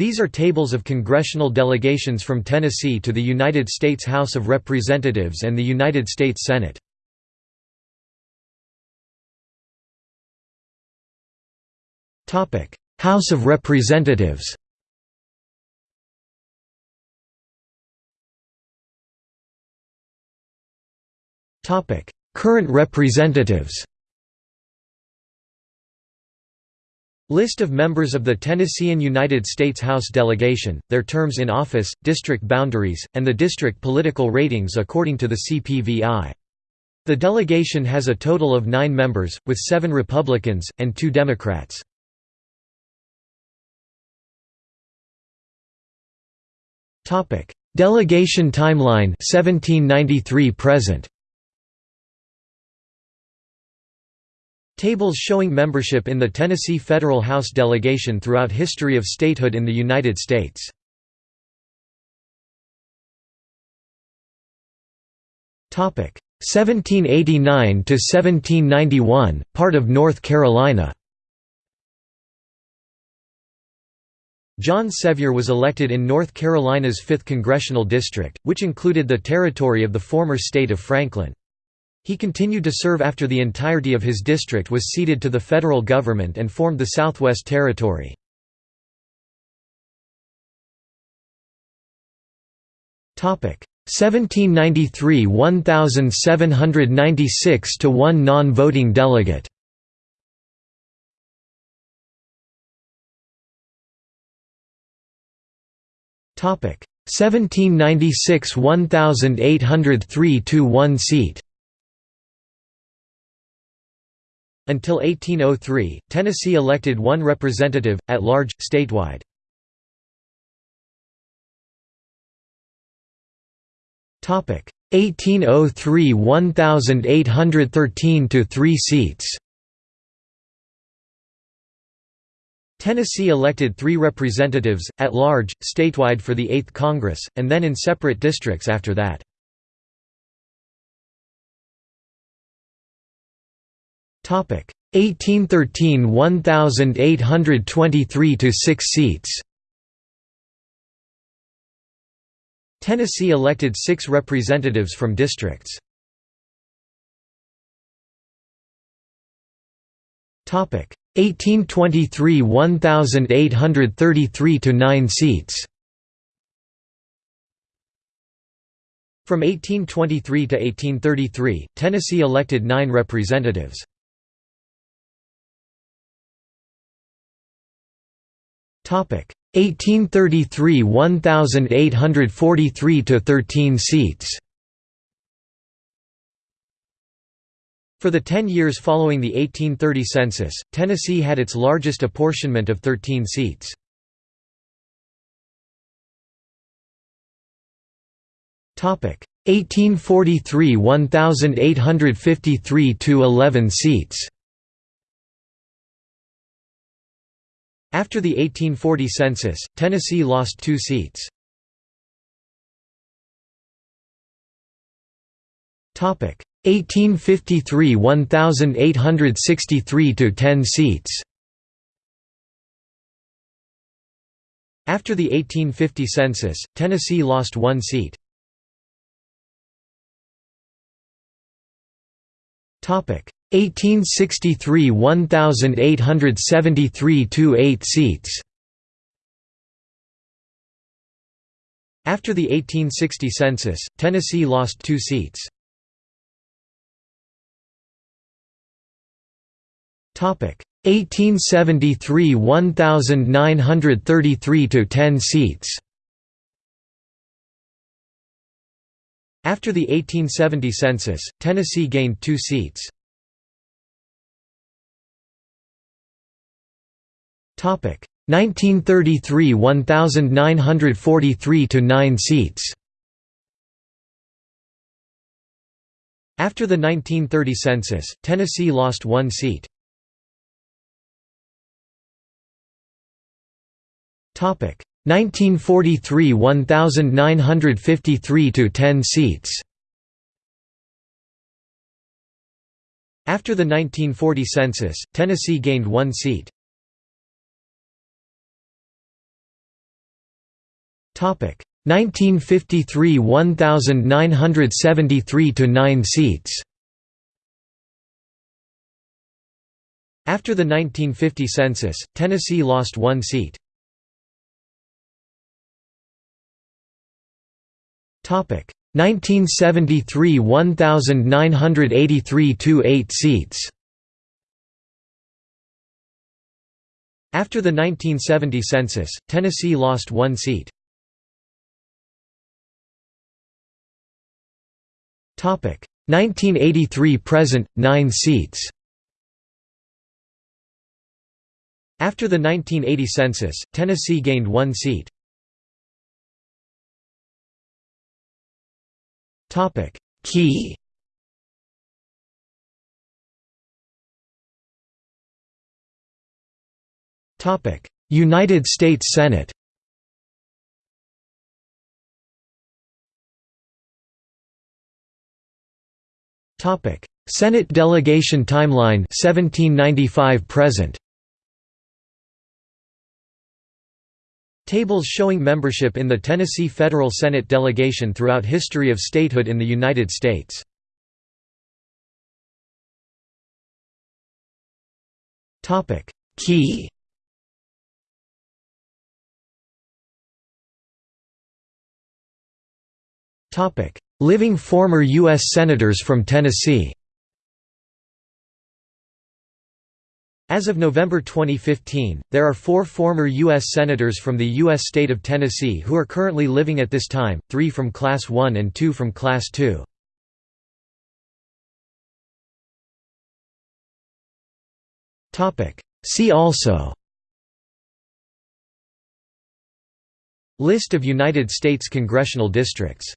These are tables of congressional delegations from Tennessee to the United States House of Representatives and the United States Senate. House of Representatives Current representatives List of members of the Tennessean United States House delegation, their terms in office, district boundaries, and the district political ratings according to the CPVI. The delegation has a total of nine members, with seven Republicans, and two Democrats. Delegation timeline 1793 present Tables showing membership in the Tennessee Federal House delegation throughout history of statehood in the United States. Topic 1789 to 1791, part of North Carolina. John Sevier was elected in North Carolina's 5th congressional district, which included the territory of the former state of Franklin. He continued to serve after the entirety of his district was ceded to the federal government and formed the Southwest Territory. Topic 1793 1796 to 1 non-voting delegate. Topic 1796 1803 to 1 seat. Until 1803, Tennessee elected one representative, at large, statewide. Topic 1803 1813 to 3 seats. Tennessee elected three representatives, at large, statewide for the Eighth Congress, and then in separate districts after that. 1813 1823 to 6 seats Tennessee elected six representatives from districts. Topic 1823 1833 to 9 seats. From 1823 to 1833, Tennessee elected nine representatives. 1833 1843 to 13 seats. For the 10 years following the 1830 census, Tennessee had its largest apportionment of 13 seats. Topic 1843 1853 to 11 seats. After the 1840 census, Tennessee lost two seats. Topic 1853 1863 to 10 seats. After the 1850 census, Tennessee lost one seat. Topic 1863 1873 to 8 seats After the 1860 census, Tennessee lost two seats. Topic 1873 1933 to 10 seats. After the 1870 census, Tennessee gained two seats. 1933 1943 to 9 seats. After the 1930 census, Tennessee lost one seat. Topic 1943 1953 to 10 seats. After the 1940 census, Tennessee gained one seat. 1953 1973 to 9 seats After the 1950 census, Tennessee lost one seat. Topic 1973 1983 to 8 seats After the 1970 census, Tennessee lost one seat. 1983 present 9 seats. After the 1980 census, Tennessee gained one seat. Topic. Key. United States Senate Topic. Senate delegation timeline 1795 present. Tables showing membership in the Tennessee Federal Senate delegation throughout history of statehood in the United States. Key Living former U.S. Senators from Tennessee As of November 2015, there are four former U.S. Senators from the U.S. state of Tennessee who are currently living at this time, three from Class 1 and two from Class 2. See also List of United States congressional districts